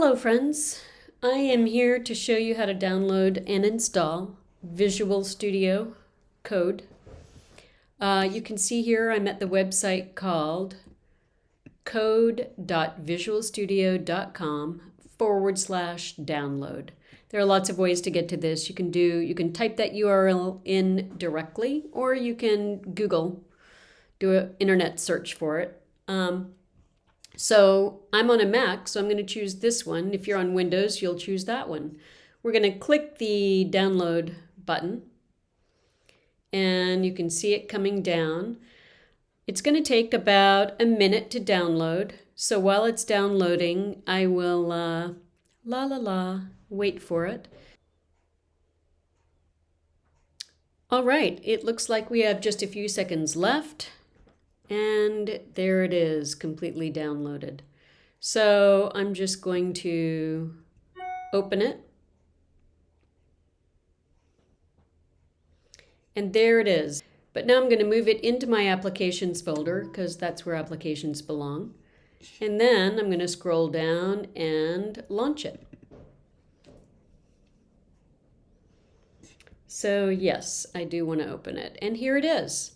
Hello friends, I am here to show you how to download and install Visual Studio Code. Uh, you can see here I'm at the website called code.visualstudio.com forward slash download. There are lots of ways to get to this. You can do you can type that URL in directly or you can Google, do an internet search for it. Um, so I'm on a Mac, so I'm going to choose this one. If you're on Windows, you'll choose that one. We're going to click the download button and you can see it coming down. It's going to take about a minute to download. So while it's downloading, I will uh, la la la wait for it. All right, it looks like we have just a few seconds left. And there it is, completely downloaded. So I'm just going to open it. And there it is. But now I'm going to move it into my applications folder because that's where applications belong. And then I'm going to scroll down and launch it. So yes, I do want to open it. And here it is.